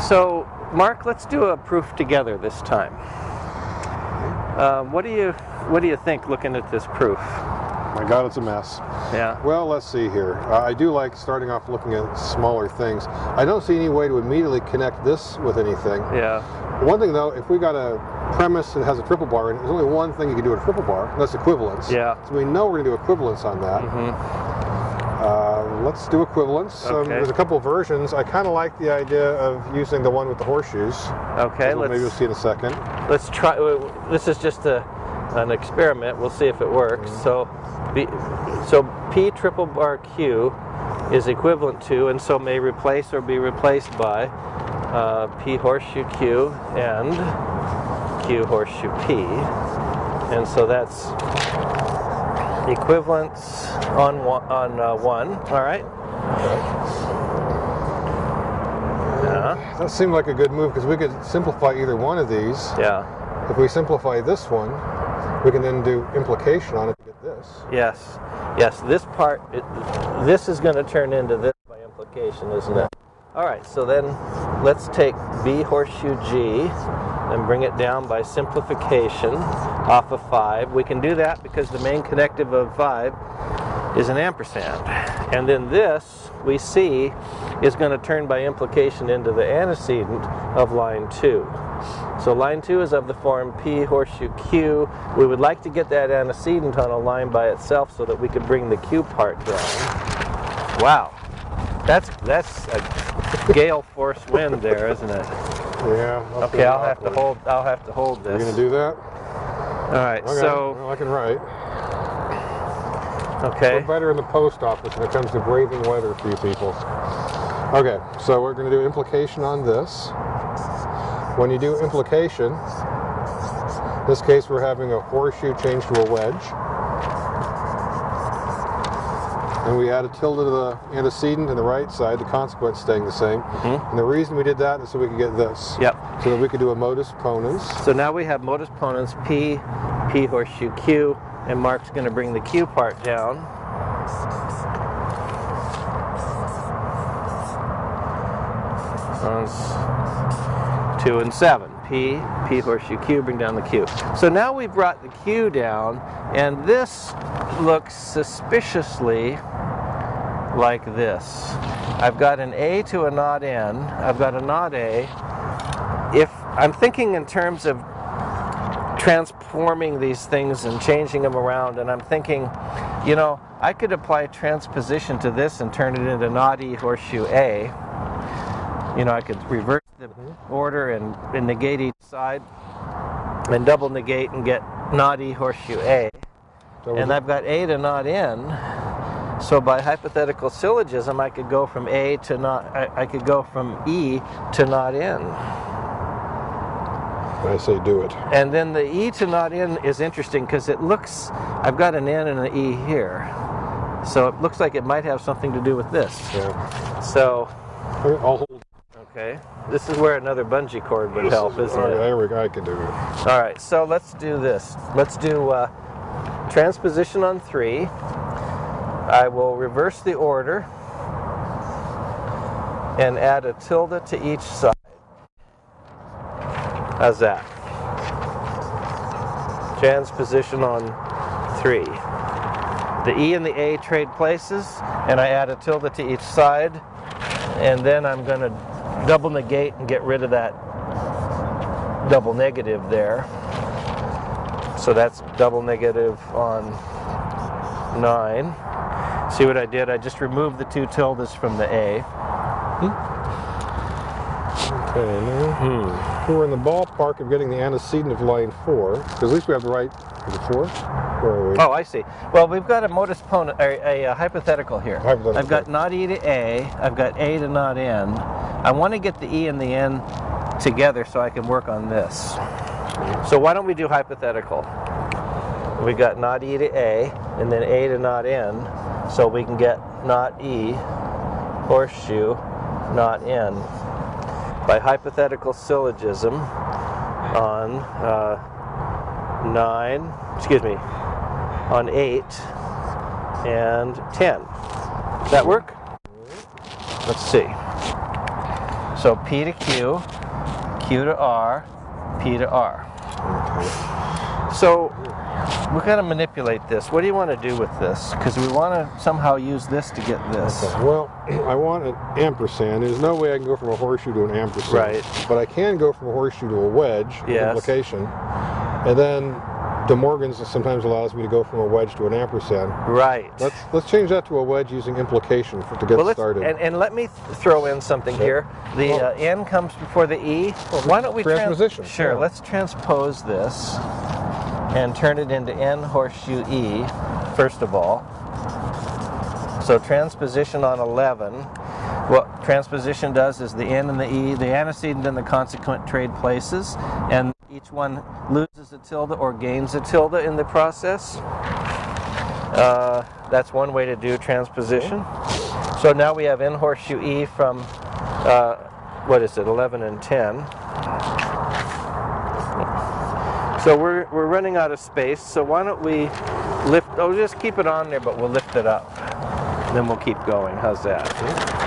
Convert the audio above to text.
So, Mark, let's do a proof together this time. Um, what do you What do you think, looking at this proof? My God, it's a mess. Yeah. Well, let's see here. Uh, I do like starting off looking at smaller things. I don't see any way to immediately connect this with anything. Yeah. One thing though, if we got a premise that has a triple bar in it, there's only one thing you can do with a triple bar, and that's equivalence. Yeah. So we know we're going to do equivalence on that. hmm Let's do equivalence. Um, there's a couple versions. I kind of like the idea of using the one with the horseshoes. Okay. Maybe we'll see in a second. let's try. This is just a an experiment. We'll see if it works. So, B, so P triple bar Q is equivalent to, and so may replace or be replaced by uh, P horseshoe Q and Q horseshoe P, and so that's equivalence on one, on uh, one. All right. Yeah. That seemed like a good move because we could simplify either one of these. Yeah. If we simplify this one, we can then do implication on it to get this. Yes, yes. This part, it, this is going to turn into this by implication, isn't it? All right. So then, let's take B horseshoe G and bring it down by simplification off of five. We can do that because the main connective of five is an ampersand, and then this we see is going to turn by implication into the antecedent of line two. So line two is of the form P horseshoe Q. We would like to get that antecedent on a line by itself so that we could bring the Q part down. Wow, that's that's a gale force wind there, isn't it? Yeah. Okay, I'll have to hold. I'll have to hold this. You're gonna do that? All right. Okay. So well, I can write. okay. We're better in the post office when it comes to braving weather for you people. Okay, so we're going to do implication on this. When you do implication, in this case we're having a horseshoe change to a wedge. And we add a tilde to the antecedent and the right side, the consequence staying the same. Mhm. And the reason we did that is so we could get this. Yep. So that we could do a modus ponens. So now we have modus ponens P, P horseshoe Q, and Mark's going to bring the Q part down. On two and seven. P, P horseshoe Q, bring down the Q. So now we've brought the Q down, and this looks suspiciously like this. I've got an A to a not N. I've got a not A. If I'm thinking in terms of transforming these things and changing them around, and I'm thinking, you know, I could apply transposition to this and turn it into not E horseshoe A. You know, I could reverse the order and, and negate each side and double negate and get not E horseshoe A. So And I've got A to not N. So by hypothetical syllogism, I could go from A to not, I, I could go from E to not N. I say do it. And then the E to not N is interesting because it looks, I've got an N and an E here. So it looks like it might have something to do with this. Yeah. So, I'll hold. Okay, this is where another bungee cord would help, isn't All right, it? There we go. I can do it. All right, so let's do this. Let's do uh, transposition on three. I will reverse the order and add a tilde to each side. How's that? Transposition on three. The E and the A trade places, and I add a tilde to each side, and then I'm going to double negate and get rid of that double negative there. So that's double negative on 9. See what I did? I just removed the two tildes from the A. Okay, now Hmm. we're in the ballpark of getting the antecedent of line four, because at least we have the right. Is it four? Where are we? Oh, I see. Well, we've got a modus ponens, a, a, a hypothetical here. Hypothetical. I've got not E to A, I've got A to not N. I want to get the E and the N together so I can work on this. So why don't we do hypothetical? We got not E to A and then A to not N, so we can get not E, horseshoe, not N. By hypothetical syllogism on uh, 9, excuse me, on 8 and 10. Does that work? Let's see. So P to Q, Q to R, P to R. So we've got to manipulate this. What do you want to do with this? Because we want to somehow use this to get this. Well, I want an ampersand. There's no way I can go from a horseshoe to an ampersand. Right. But I can go from a horseshoe to a wedge, Yes. implication. And then De Morgan's sometimes allows me to go from a wedge to an ampersand. Right. Let's let's change that to a wedge using implication for, to get well, started. and, and let me throw in something here. The Well- uh, N comes before the E. Well, Why don't we trans- transposition, sure. yeah. Let's transpose this and turn it into N horseshoe E first of all. So transposition on 11. What transposition does is the N and the E, the antecedent and the consequent trade places, and each one loses a tilde or gains a tilde in the process. Uh, that's one way to do transposition. So now we have N horseshoe E from, uh, what is it, 11 and 10. So we're, we're running out of space, so why don't we lift, oh, just keep it on there, but we'll lift it up. Then we'll keep going. How's that?